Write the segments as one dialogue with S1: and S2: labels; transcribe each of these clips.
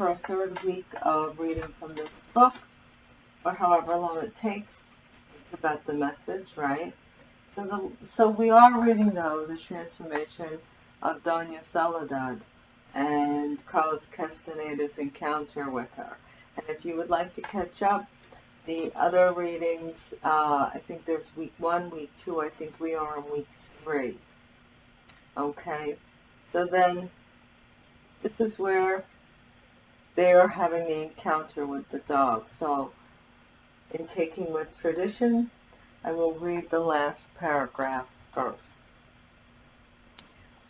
S1: Into our third week of reading from this book, or however long it takes. It's about the message, right? So, the, so we are reading, though, the transformation of Doña Soledad and Carlos Castaneda's encounter with her. And if you would like to catch up, the other readings, uh, I think there's week one, week two, I think we are in week three. Okay, so then this is where they are having the encounter with the dog. So in taking with tradition, I will read the last paragraph first.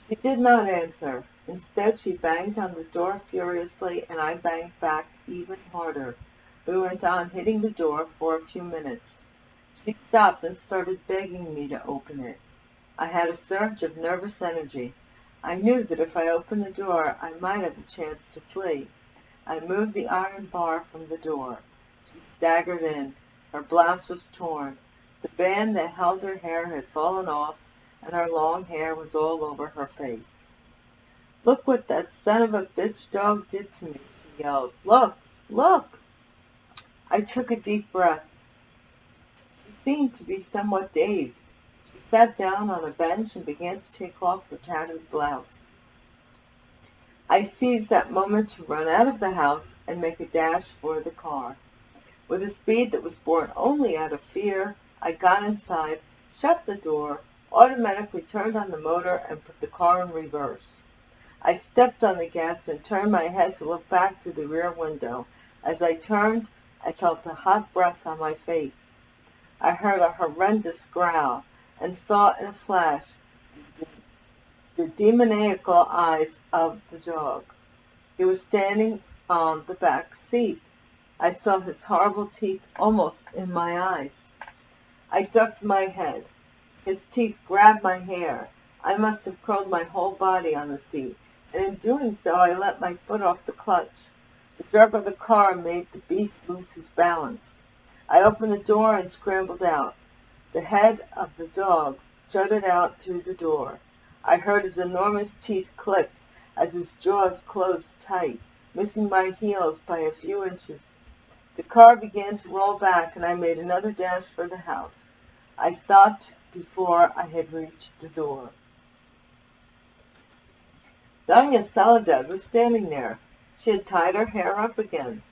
S1: She did not answer. Instead, she banged on the door furiously, and I banged back even harder. We went on hitting the door for a few minutes. She stopped and started begging me to open it. I had a surge of nervous energy. I knew that if I opened the door, I might have a chance to flee. I moved the iron bar from the door. She staggered in. Her blouse was torn. The band that held her hair had fallen off, and her long hair was all over her face. Look what that son of a bitch dog did to me, she yelled. Look! Look! I took a deep breath. She seemed to be somewhat dazed. She sat down on a bench and began to take off her tattered blouse. I seized that moment to run out of the house and make a dash for the car. With a speed that was born only out of fear, I got inside, shut the door, automatically turned on the motor, and put the car in reverse. I stepped on the gas and turned my head to look back through the rear window. As I turned, I felt a hot breath on my face. I heard a horrendous growl and saw in a flash the demoniacal eyes of the dog. He was standing on the back seat. I saw his horrible teeth almost in my eyes. I ducked my head. His teeth grabbed my hair. I must have curled my whole body on the seat, and in doing so I let my foot off the clutch. The jerk of the car made the beast lose his balance. I opened the door and scrambled out. The head of the dog jutted out through the door. I heard his enormous teeth click as his jaws closed tight, missing my heels by a few inches. The car began to roll back, and I made another dash for the house. I stopped before I had reached the door. Doña Soledad was standing there. She had tied her hair up again.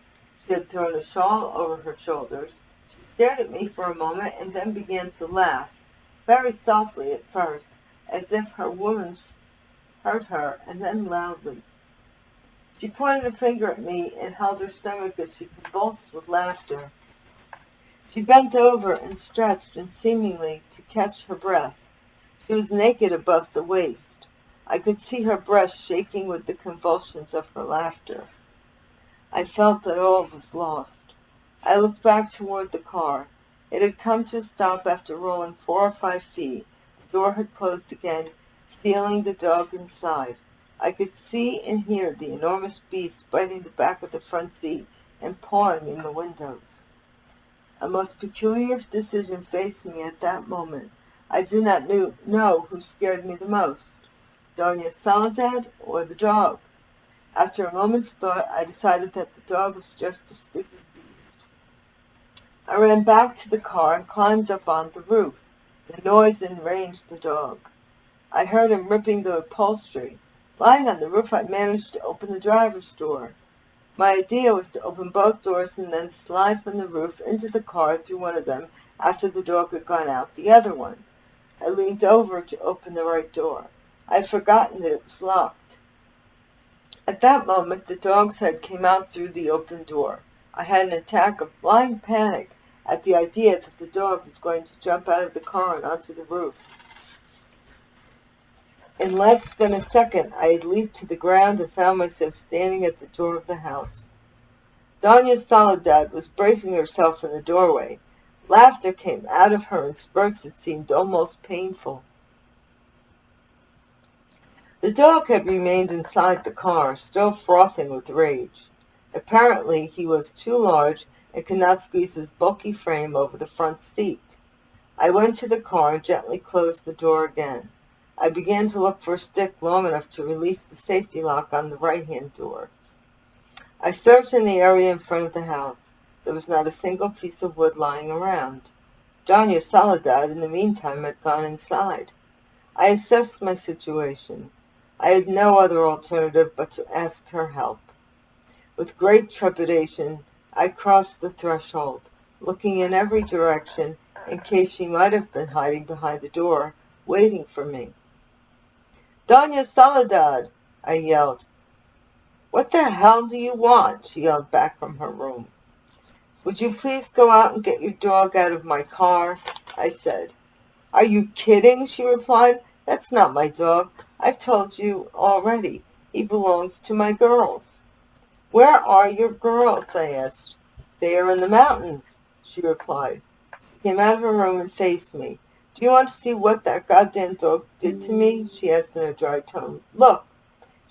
S1: She had thrown a shawl over her shoulders. She stared at me for a moment and then began to laugh, very softly at first, as if her wounds hurt her, and then loudly. She pointed a finger at me and held her stomach as she convulsed with laughter. She bent over and stretched and seemingly to catch her breath. She was naked above the waist. I could see her breast shaking with the convulsions of her laughter. I felt that all was lost. I looked back toward the car. It had come to a stop after rolling four or five feet. Door had closed again, sealing the dog inside. I could see and hear the enormous beast biting the back of the front seat and pawing in the windows. A most peculiar decision faced me at that moment. I did not know who scared me the most. Doña Soledad or the dog. After a moment's thought, I decided that the dog was just a stupid beast. I ran back to the car and climbed up on the roof. The noise enraged the dog. I heard him ripping the upholstery. Lying on the roof, I managed to open the driver's door. My idea was to open both doors and then slide from the roof into the car through one of them after the dog had gone out the other one. I leaned over to open the right door. I had forgotten that it was locked. At that moment, the dog's head came out through the open door. I had an attack of blind panic at the idea that the dog was going to jump out of the car and onto the roof. In less than a second, I had leaped to the ground and found myself standing at the door of the house. Doña Soledad was bracing herself in the doorway. Laughter came out of her in spurts that seemed almost painful. The dog had remained inside the car, still frothing with rage. Apparently he was too large and could not squeeze his bulky frame over the front seat. I went to the car and gently closed the door again. I began to look for a stick long enough to release the safety lock on the right-hand door. I searched in the area in front of the house. There was not a single piece of wood lying around. Doña Soledad, in the meantime, had gone inside. I assessed my situation. I had no other alternative but to ask her help. With great trepidation, I crossed the threshold, looking in every direction in case she might have been hiding behind the door, waiting for me. Doña Soledad, I yelled. What the hell do you want? she yelled back from her room. Would you please go out and get your dog out of my car? I said. Are you kidding? she replied. That's not my dog. I've told you already. He belongs to my girls. Where are your girls? I asked. They are in the mountains, she replied. She came out of her room and faced me. Do you want to see what that goddamn dog did to me? She asked in a dry tone. Look.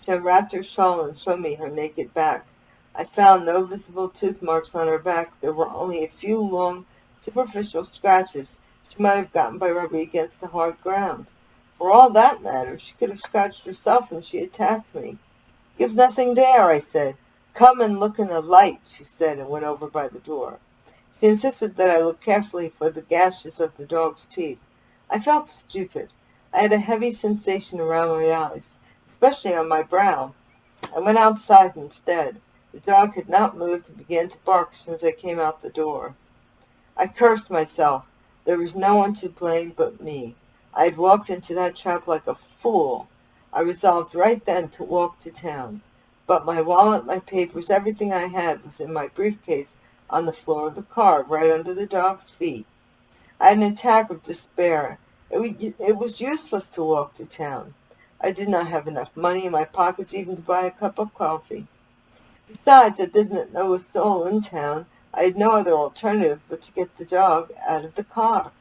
S1: She unwrapped her shawl and showed me her naked back. I found no visible tooth marks on her back. There were only a few long, superficial scratches she might have gotten by rubbing against the hard ground. For all that matters, she could have scratched herself when she attacked me. You've nothing there, I said. Come and look in the light, she said, and went over by the door. She insisted that I look carefully for the gashes of the dog's teeth. I felt stupid. I had a heavy sensation around my eyes, especially on my brow. I went outside instead. The dog had not moved and began to bark as soon as I came out the door. I cursed myself. There was no one to blame but me. I had walked into that trap like a fool. I resolved right then to walk to town. But my wallet, my papers, everything I had was in my briefcase on the floor of the car, right under the dog's feet. I had an attack of despair. It, was useless to walk to town. I did not have enough money in my pockets even to buy a cup of coffee. Besides, I didn't know a soul in town. I had no other alternative but to get the dog out of the car.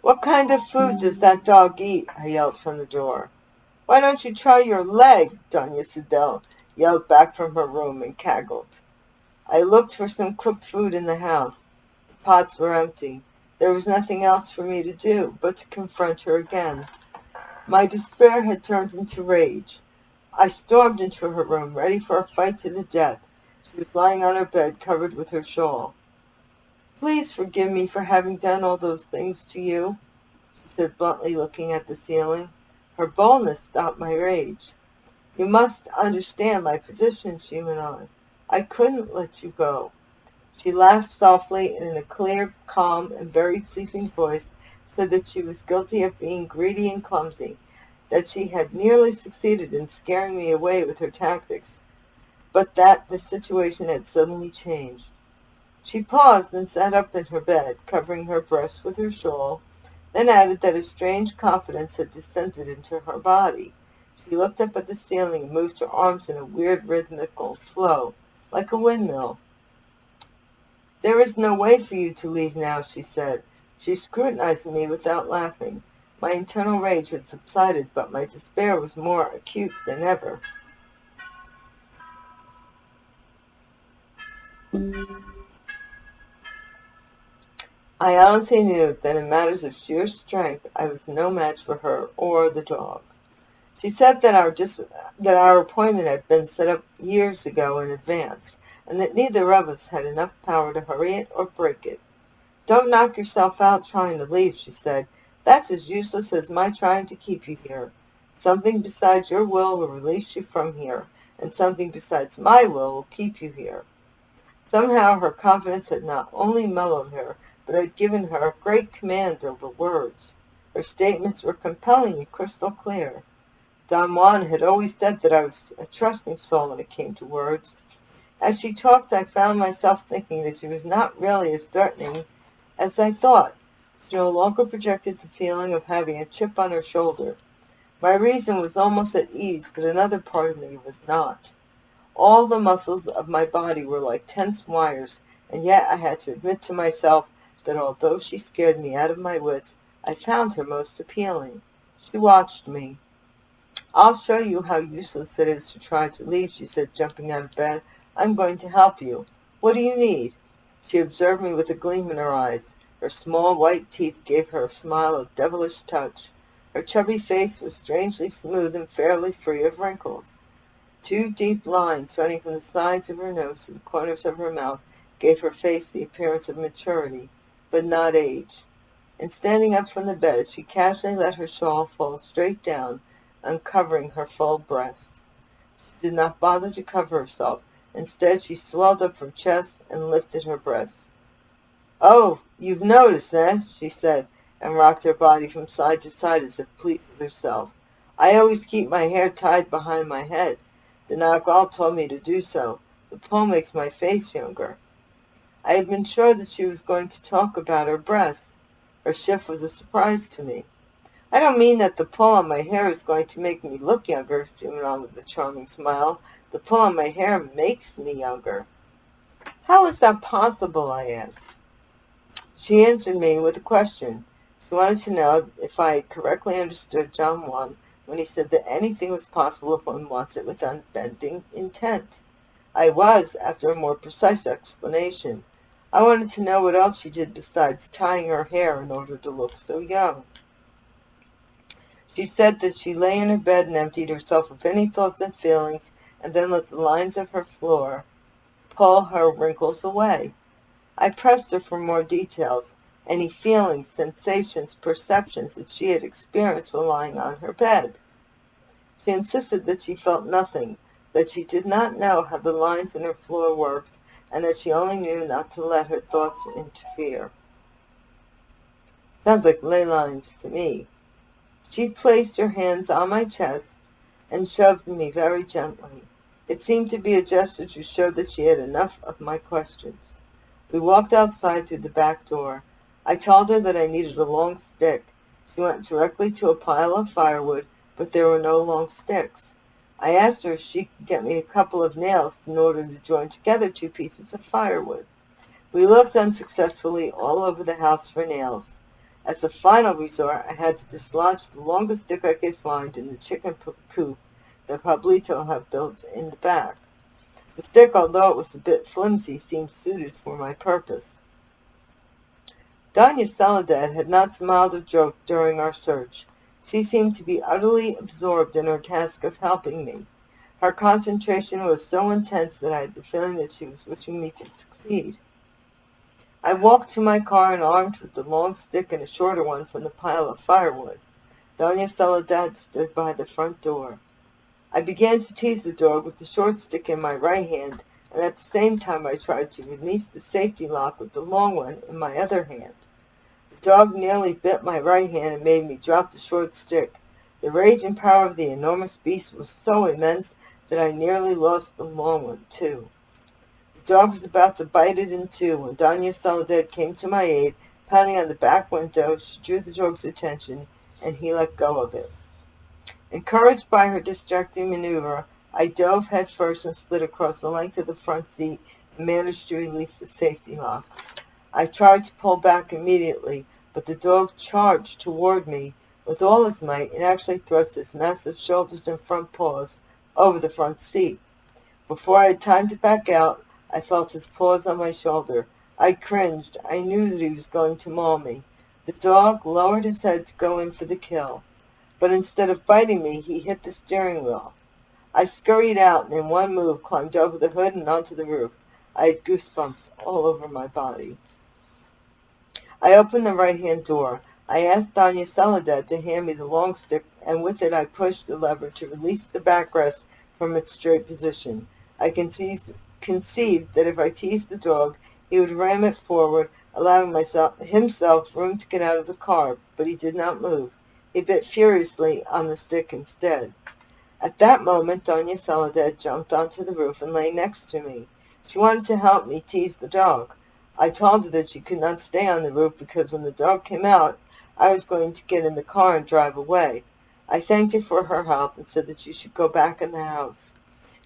S1: What kind of food does that dog eat? I yelled from the door. Why don't you try your leg? Doña Soledad yelled back from her room and cackled. I looked for some cooked food in the house The pots were empty. There was nothing else for me to do but to confront her again. My despair had turned into rage. I stormed into her room, ready for a fight to the death. She was lying on her bed, covered with her shawl. Please forgive me for having done all those things to you, she said bluntly, looking at the ceiling. Her boldness stopped my rage. You must understand my position, she went on. I couldn't let you go. She laughed softly and in a clear, calm, and very pleasing voice said that she was guilty of being greedy and clumsy, that she had nearly succeeded in scaring me away with her tactics, but that the situation had suddenly changed. She paused and sat up in her bed, covering her breast with her shawl, then added that a strange confidence had descended into her body. She looked up at the ceiling and moved her arms in a weird rhythmical flow, like a windmill. There is no way for you to leave now, she said. She scrutinized me without laughing. My internal rage had subsided, but my despair was more acute than ever. I honestly knew that in matters of sheer strength I was no match for her or the dog. She said that our, dis- that our appointment had been set up years ago in advance, and that neither of us had enough power to hurry it or break it. Don't knock yourself out trying to leave, she said. That's as useless as my trying to keep you here. Something besides your will will release you from here, and something besides my will will keep you here. Somehow her confidence had not only mellowed her, but had given her a great command over words. Her statements were compelling and crystal clear. Don Juan had always said that I was a trusting soul when it came to words. As she talked, I found myself thinking that she was not really as threatening as I thought. She no longer projected the feeling of having a chip on her shoulder. My reason was almost at ease, but another part of me was not. All the muscles of my body were like tense wires, and yet I had to admit to myself that although she scared me out of my wits, I found her most appealing. She watched me. I'll show you how useless it is to try to leave, she said, jumping out of bed. I'm going to help you. What do you need? She observed me with a gleam in her eyes. Her small white teeth gave her a smile a devilish touch. Her chubby face was strangely smooth and fairly free of wrinkles. Two deep lines running from the sides of her nose to the corners of her mouth gave her face the appearance of maturity, but not age. And standing up from the bed, she casually let her shawl fall straight down, uncovering her full breasts. She did not bother to cover herself. Instead, she swelled up her chest and lifted her breasts. "Oh, you've noticed, eh?" she said, and rocked her body from side to side as if pleased with herself. "I always keep my hair tied behind my head. The Nagual told me to do so. The pull makes my face younger." I had been sure that she was going to talk about her breasts. Her shift was a surprise to me. "I don't mean that the pull on my hair is going to make me look younger," she went on with a charming smile. "The pull on my hair makes me younger." "How is that possible?" I asked. She answered me with a question. She wanted to know if I correctly understood Don Juan when he said that anything was possible if one wants it with unbending intent. I was, after a more precise explanation. I wanted to know what else she did besides tying her hair in order to look so young. She said that she lay in her bed and emptied herself of any thoughts and feelings, and then let the lines of her floor pull her wrinkles away. I pressed her for more details, any feelings, sensations, perceptions that she had experienced while lying on her bed. She insisted that she felt nothing, that she did not know how the lines in her floor worked, and that she only knew not to let her thoughts interfere. Sounds like ley lines to me. She placed her hands on my chest and shoved me very gently. It seemed to be a gesture to show that she had enough of my questions. We walked outside through the back door. I told her that I needed a long stick. She went directly to a pile of firewood, but there were no long sticks. I asked her if she could get me a couple of nails in order to join together two pieces of firewood. We looked unsuccessfully all over the house for nails. As a final resort, I had to dislodge the longest stick I could find in the chicken coop that Pablito had built in the back. The stick, although it was a bit flimsy, seemed suited for my purpose. Doña Soledad had not smiled or joked during our search. She seemed to be utterly absorbed in her task of helping me. Her concentration was so intense that I had the feeling that she was wishing me to succeed. I walked to my car and armed with the long stick and a shorter one from the pile of firewood. Doña Soledad stood by the front door. I began to tease the dog with the short stick in my right hand, and at the same time I tried to release the safety lock with the long one in my other hand dog nearly bit my right hand and made me drop the short stick. The rage and power of the enormous beast was so immense that I nearly lost the long one, too. The dog was about to bite it in two when Doña Soledad came to my aid. Pounding on the back window, she drew the dog's attention, and he let go of it. Encouraged by her distracting maneuver, I dove headfirst and slid across the length of the front seat and managed to release the safety lock. I tried to pull back immediately, but the dog charged toward me with all his might and actually thrust his massive shoulders and front paws over the front seat. Before I had time to back out, I felt his paws on my shoulder. I cringed. I knew that he was going to maul me. The dog lowered his head to go in for the kill, but instead of biting me, he hit the steering wheel. I scurried out and in one move climbed over the hood and onto the roof. I had goosebumps all over my body. I opened the right-hand door. I asked Doña Soledad to hand me the long stick, and with it I pushed the lever to release the backrest from its straight position. I conceived, conceived that if I teased the dog, he would ram it forward, allowing myself, himself room to get out of the car, but he did not move. He bit furiously on the stick instead. At that moment, Doña Soledad jumped onto the roof and lay next to me. She wanted to help me tease the dog. I told her that she could not stay on the roof because when the dog came out, I was going to get in the car and drive away. I thanked her for her help and said that she should go back in the house.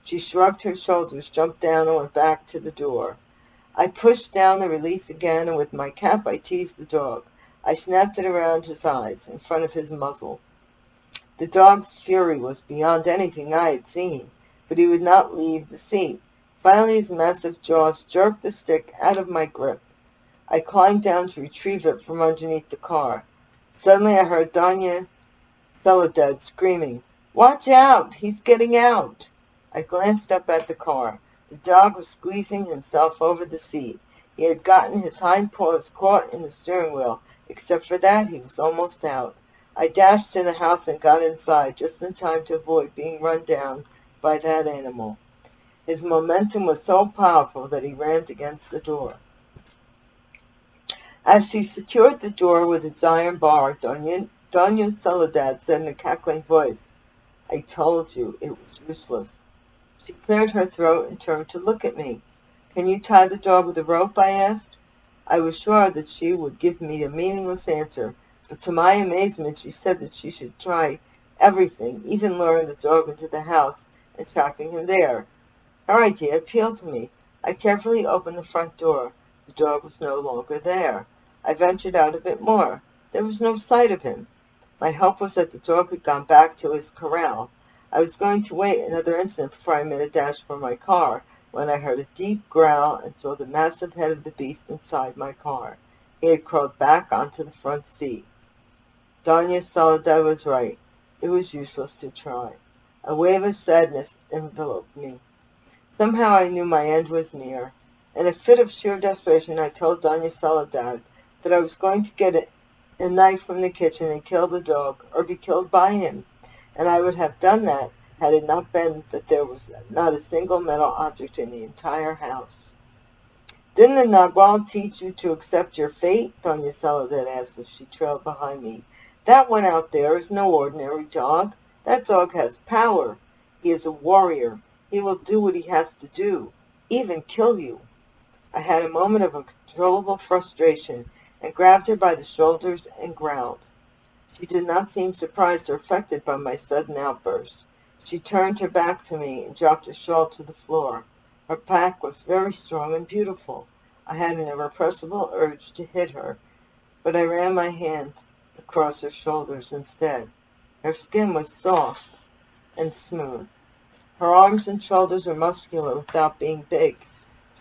S1: She shrugged her shoulders, jumped down, and went back to the door. I pushed down the release again, and with my cap I teased the dog. I snapped it around his eyes, in front of his muzzle. The dog's fury was beyond anything I had seen, but he would not leave the seat. Finally, his massive jaws jerked the stick out of my grip. I climbed down to retrieve it from underneath the car. Suddenly, I heard Doña Soledad screaming, Watch out! He's getting out! I glanced up at the car. The dog was squeezing himself over the seat. He had gotten his hind paws caught in the steering wheel. Except for that, he was almost out. I dashed to the house and got inside, just in time to avoid being run down by that animal. His momentum was so powerful that he rammed against the door. As she secured the door with its iron bar, Doña, Doña Soledad said in a cackling voice, I told you it was useless. She cleared her throat and turned to look at me. Can you tie the dog with a rope? I asked. I was sure that she would give me a meaningless answer, but to my amazement she said that she should try everything, even luring the dog into the house and tracking him there. Her idea appealed to me. I carefully opened the front door. The dog was no longer there. I ventured out a bit more. There was no sight of him. My hope was that the dog had gone back to his corral. I was going to wait another instant before I made a dash for my car, when I heard a deep growl and saw the massive head of the beast inside my car. He had crawled back onto the front seat. Doña Soledad was right. It was useless to try. A wave of sadness enveloped me. Somehow I knew my end was near. In a fit of sheer desperation, I told Doña Soledad that I was going to get a, knife from the kitchen and kill the dog, or be killed by him. And I would have done that had it not been that there was not a single metal object in the entire house. Didn't the Nagual teach you to accept your fate? Doña Soledad asked as she trailed behind me. That one out there is no ordinary dog. That dog has power. He is a warrior. He will do what he has to do, even kill you. I had a moment of uncontrollable frustration and grabbed her by the shoulders and growled. She did not seem surprised or affected by my sudden outburst. She turned her back to me and dropped her shawl to the floor. Her back was very strong and beautiful. I had an irrepressible urge to hit her, but I ran my hand across her shoulders instead. Her skin was soft and smooth. Her arms and shoulders were muscular without being big.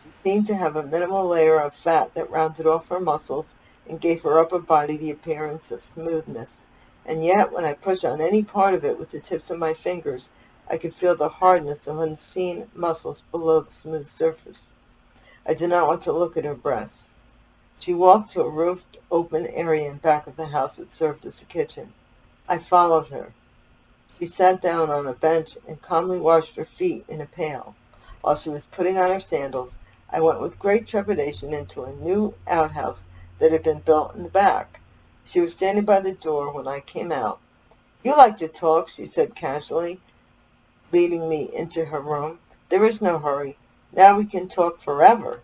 S1: She seemed to have a minimal layer of fat that rounded off her muscles and gave her upper body the appearance of smoothness. And yet, when I pushed on any part of it with the tips of my fingers, I could feel the hardness of unseen muscles below the smooth surface. I did not want to look at her breasts. She walked to a roofed, open area in back of the house that served as a kitchen. I followed her. She sat down on a bench and calmly washed her feet in a pail. While she was putting on her sandals, I went with great trepidation into a new outhouse that had been built in the back. She was standing by the door when I came out. You like to talk, she said casually, leading me into her room. There is no hurry. Now we can talk forever.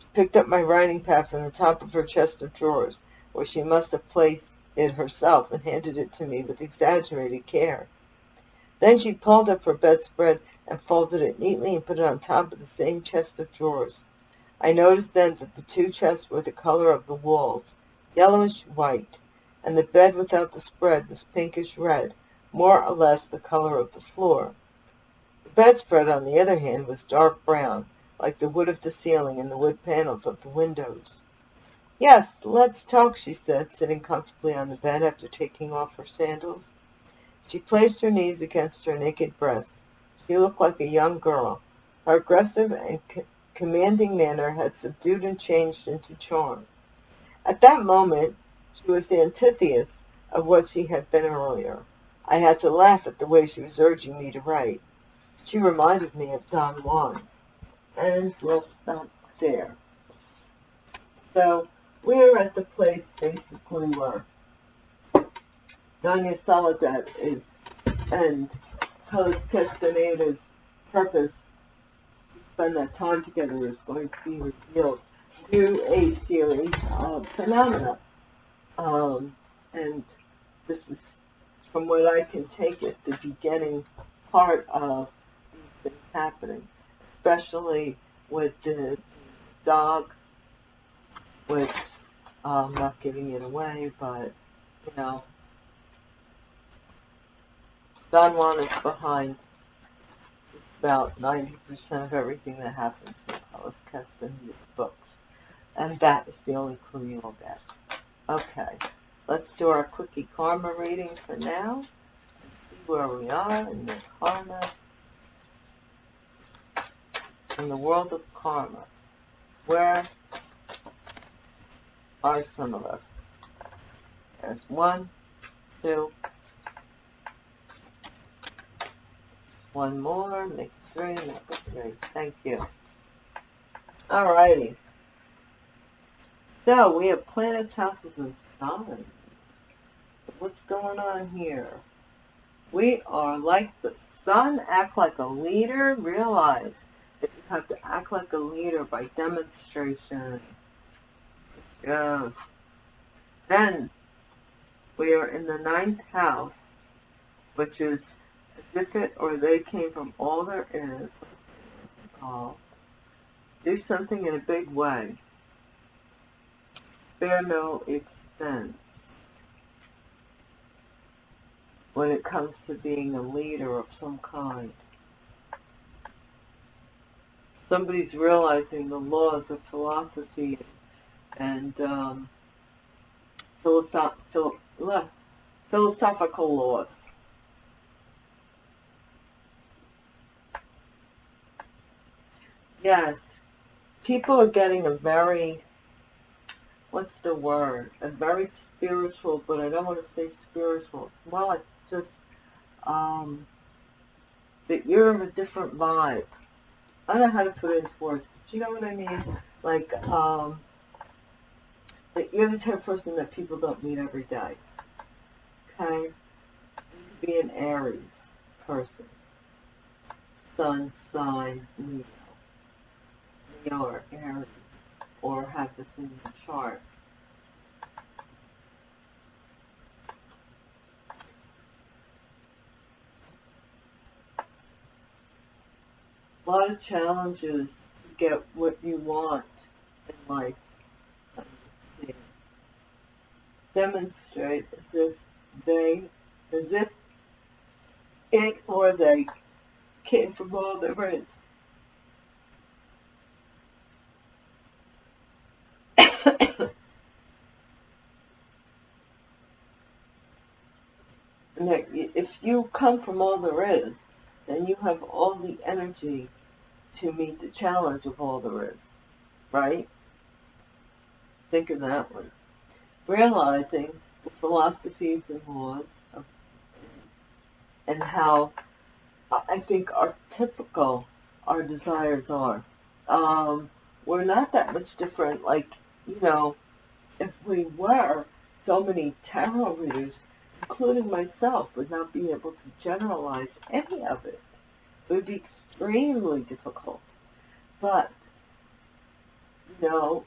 S1: She picked up my writing pad from the top of her chest of drawers, where she must have placed it herself, and handed it to me with exaggerated care. Then she pulled up her bedspread and folded it neatly and put it on top of the same chest of drawers. I noticed then that the two chests were the color of the walls, yellowish white, and the bed without the spread was pinkish red, more or less the color of the floor. The bedspread, on the other hand, was dark brown, like the wood of the ceiling and the wood panels of the windows. Yes, let's talk, she said, sitting comfortably on the bed after taking off her sandals. She placed her knees against her naked breast. She looked like a young girl. Her aggressive and commanding manner had subdued and changed into charm. At that moment, she was the antithesis of what she had been earlier. I had to laugh at the way she was urging me to write. She reminded me of Don Juan. And we'll stop there. So, we're at the place basically where Doña Soledad is, and Carlos Castaneda's purpose to spend that time together is going to be revealed through a series of phenomena. Um, and this is, from what I can take it, the beginning part of things happening, especially with the dog, which I'm not giving it away, but, you know, Don Juan is behind about 90% of everything that happens in Carlos Castaneda's books. And that is the only clue you will get. Okay, let's do our quickie karma reading for now. See where we are in the karma. In the world of karma. Where are some of us? There's one, two, one more, make three, make three. Thank you. Alrighty. So we have planets, houses, and signs. What's going on here? We are like the sun, act like a leader. Realize that you have to act like a leader by demonstration. Yes. Then we are in the ninth house, which is it or they came from all there is. Do something in a big way. Spare no expense when it comes to being a leader of some kind. Somebody's realizing the laws of philosophy and um, philosoph phil philosophical laws. Yes, people are getting a very, what's the word, a very spiritual, but I don't want to say spiritual. It's more like just um, that you're of a different vibe. I don't know how to put it into words, but you know what I mean? Like, um, that you're the type of person that people don't meet every day. Okay? Be an Aries person. Sun, sign, Leo. Or Aries. Or have this in your chart. A lot of challenges to get what you want in life demonstrate as if they, as if it or they came from all their if you come from all there is, then you have all the energy to meet the challenge of all there is, right? Think of that one realizing the philosophies and laws of, and how I think our typical our desires are. Um, we're not that much different. Like, you know, if we were, so many tarot readers, including myself, would not be able to generalize any of it. It would be extremely difficult. But, you know,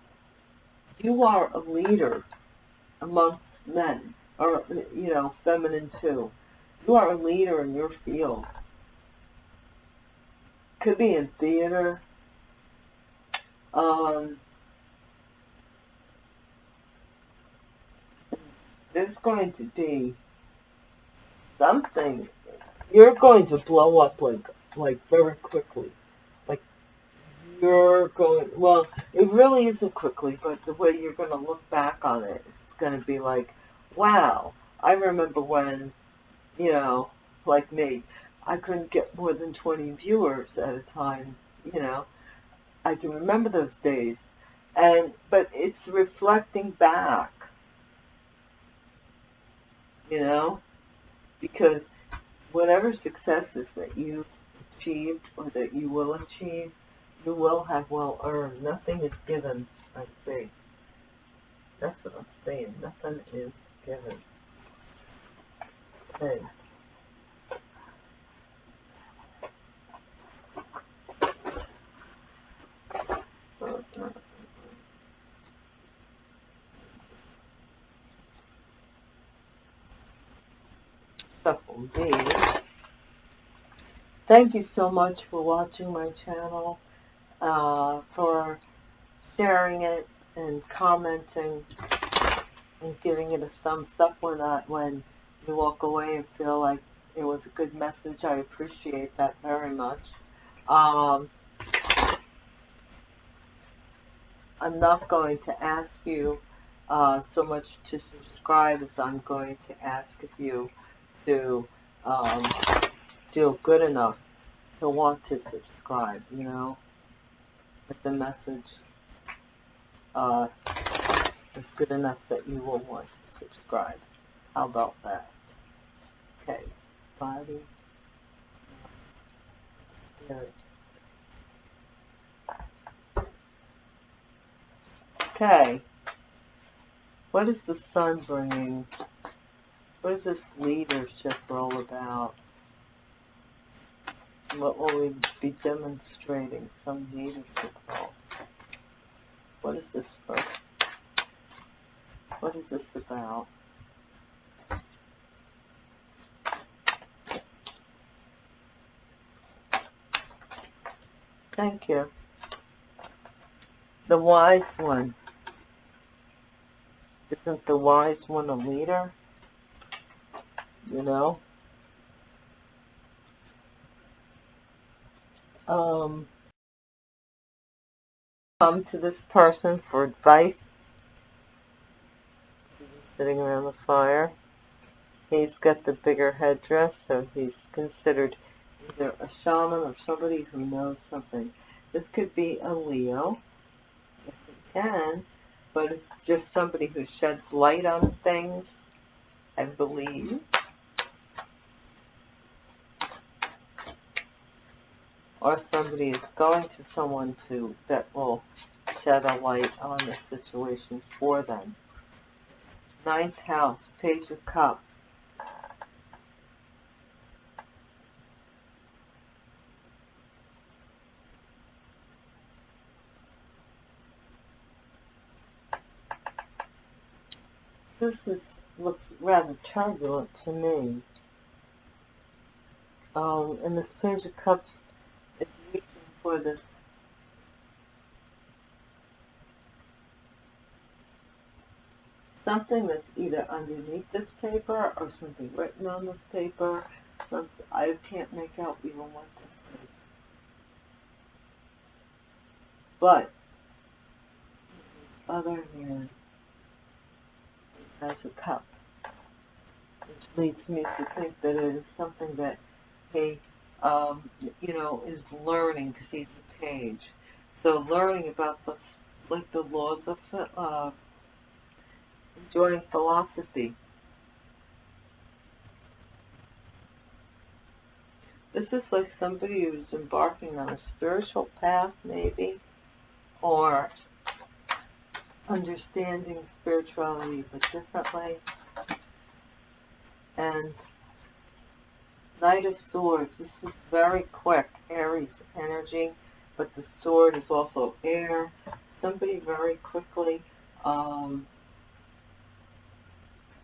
S1: you are a leader amongst men, or, you know, feminine too. You are a leader in your field. Could be in theater. Um, there's going to be something. You're going to blow up like, like very quickly. Like, you're going, well, it really isn't quickly, but the way you're going to look back on it it's going to be like, wow, I remember when, you know, like me, I couldn't get more than 20 viewers at a time, you know. I can remember those days. And, but it's reflecting back, you know, because whatever successes that you've achieved or that you will achieve, you will have well earned. Nothing is given, I say. That's what I'm saying. Nothing is given. Okay. Thank you so much for watching my channel, uh, for sharing it, and commenting and giving it a thumbs up when, I, when you walk away and feel like it was a good message. I appreciate that very much. Um, I'm not going to ask you uh, so much to subscribe as I'm going to ask of you to um, feel good enough to want to subscribe, you know, if the message uh, is good enough that you will want to subscribe. How about that? Okay, body, spirit. Okay, what is the sun bringing? What is this leadership all about? What will we be demonstrating? Some leadership role. What is this for? What is this about? Thank you. The wise one. Isn't the wise one a leader? You know? Um, come to this person for advice. Sitting around the fire. He's got the bigger headdress, so he's considered either a shaman or somebody who knows something. This could be a Leo, if it can, but it's just somebody who sheds light on things, I believe. Or somebody is going to someone to that will shed a light on the situation for them. Ninth house, page of cups. This is, looks rather turbulent to me. Um, and this page of cups for this something that's either underneath this paper or something written on this paper. Something, I can't make out even what this is. But, other hand, as a cup, which leads me to think that it is something that he, um, you know, is learning because he's a page. So learning about the, like the laws of, uh, enjoying philosophy. This is like somebody who's embarking on a spiritual path, maybe, or understanding spirituality but differently. And Knight of Swords, this is very quick, Aries energy, but the sword is also air. Somebody very quickly um,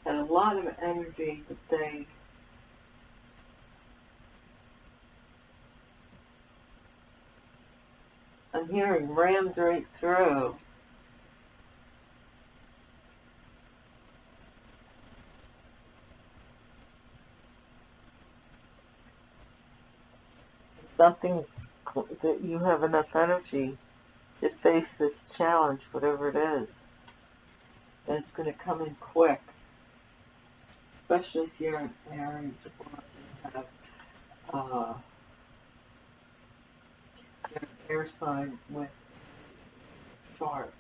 S1: had a lot of energy that they I'm hearing rammed right through. Something's that you have enough energy to face this challenge, whatever it is. And it's going to come in quick, especially if you're in Aries or you have uh, an air sign with chart.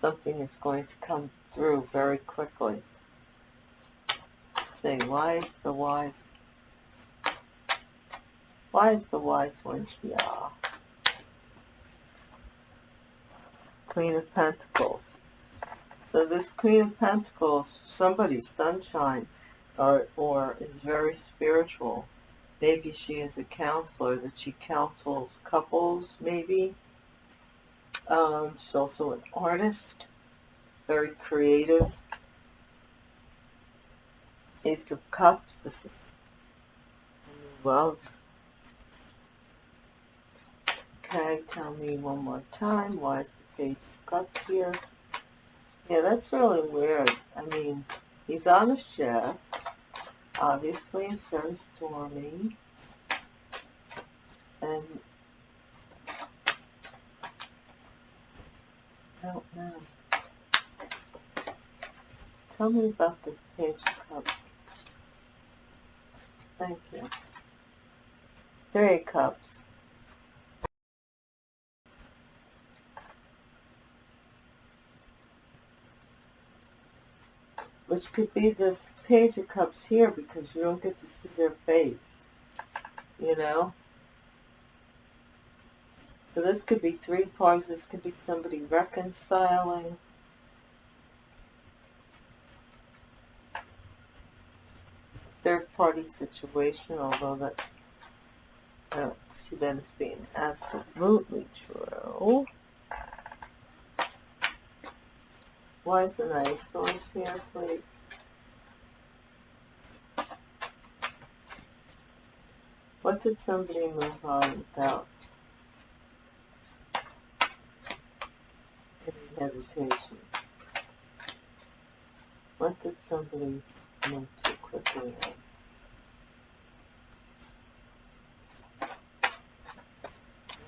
S1: Something is going to come through very quickly. Say, wise the wise why is the wise one here? Queen of Pentacles. So this Queen of Pentacles, somebody's sunshine, or, or is very spiritual. Maybe she is a counselor, that she counsels couples, maybe. Um, she's also an artist, very creative. Ace of Cups, this is love Okay, tell me one more time. Why is the page of cups here? Yeah, that's really weird. I mean, he's on a ship. Obviously, it's very stormy. and I don't know. Tell me about this page of cups. Thank you. Three cups. Which could be this page of cups here because you don't get to see their face. You know? So this could be three parts. This could be somebody reconciling. Third party situation, although that I don't see that as being absolutely true. The nice source here, please? What did somebody move on without any hesitation? What did somebody move too quickly on?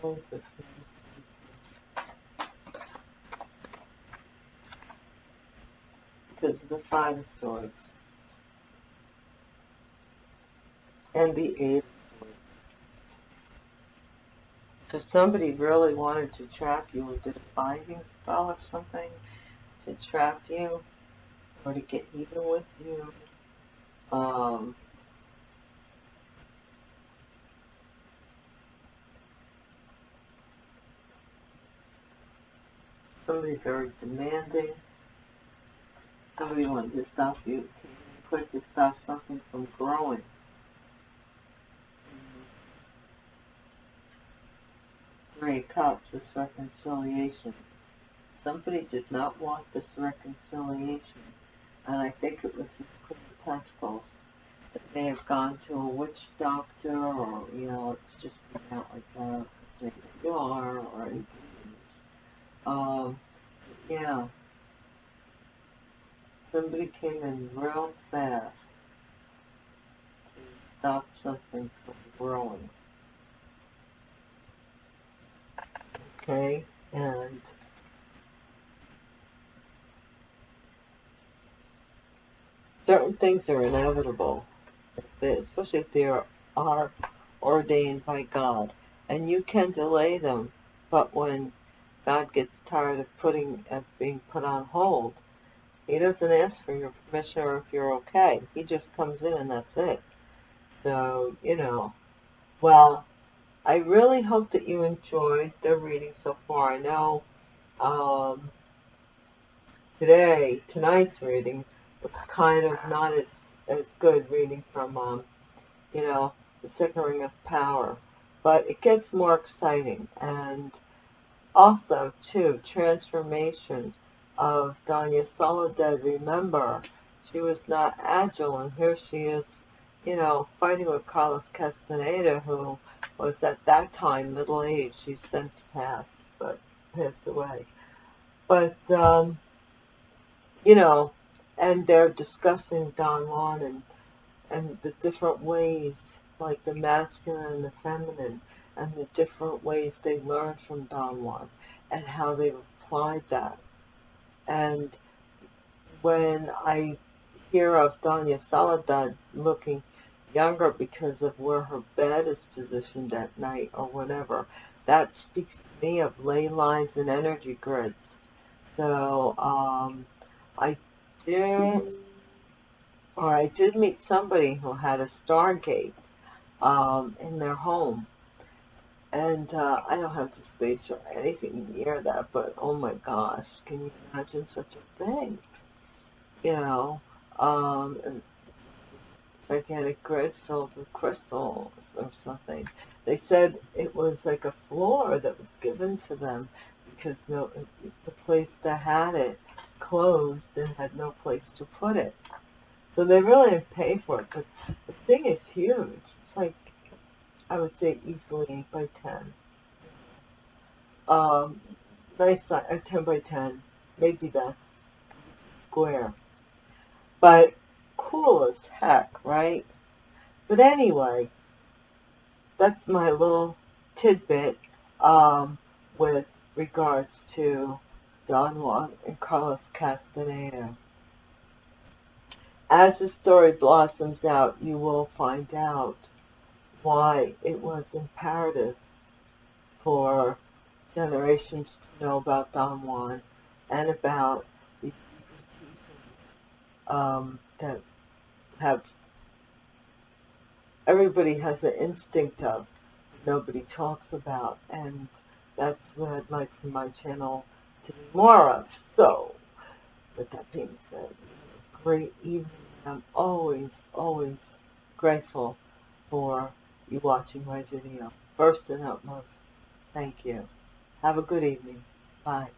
S1: What is this? Of the Five Swords and the Eight Swords. So somebody really wanted to trap you or did a binding spell or something to trap you or to get even with you. Um, somebody very demanding somebody wanted to stop you, quick to stop something from growing. Three Cups, this reconciliation. Somebody did not want this reconciliation, and I think it was the Queen of Pentacles that may have gone to a witch doctor, or, you know, it's just coming out like that, saying you are, or anything. Um, yeah somebody came in real fast to stop something from growing. Okay, and certain things are inevitable, especially if they are, are ordained by God, and you can delay them, but when God gets tired of putting of being put on hold, he doesn't ask for your permission or if you're okay. He just comes in and that's it. So, you know, well, I really hope that you enjoyed the reading so far. I know um, today, tonight's reading was kind of not as, as good reading from, um, you know, the second ring of power. But it gets more exciting. And also, too, transformation of Doña Soledad, remember, she was not agile, and here she is, you know, fighting with Carlos Castaneda, who was at that time middle-aged. She's since passed, but passed away. But, um, you know, and they're discussing Don Juan and, and the different ways, like the masculine and the feminine, and the different ways they learned from Don Juan, and how they applied that and when I hear of Doña Soledad looking younger because of where her bed is positioned at night or whatever, that speaks to me of ley lines and energy grids. So um, I did, or I did meet somebody who had a Stargate um, in their home and uh, I don't have the space or anything near that, but oh my gosh, can you imagine such a thing? You know, um, gigantic grid filled with crystals or something. They said it was like a floor that was given to them because no, the place that had it closed and had no place to put it. So they really pay for it, but the thing is huge. It's like I would say easily by 10. Um, nice size, uh, 10 by 10. Maybe that's square. But cool as heck, right? But anyway, that's my little tidbit um, with regards to Don Juan and Carlos Castaneda. As the story blossoms out, you will find out why it was imperative for generations to know about Don Juan and about the um, that have everybody has an instinct of nobody talks about and that's what I'd like for my channel to be more of. So, with that being said, great evening. I'm always, always grateful for you watching my video. First and utmost, thank you. Have a good evening. Bye.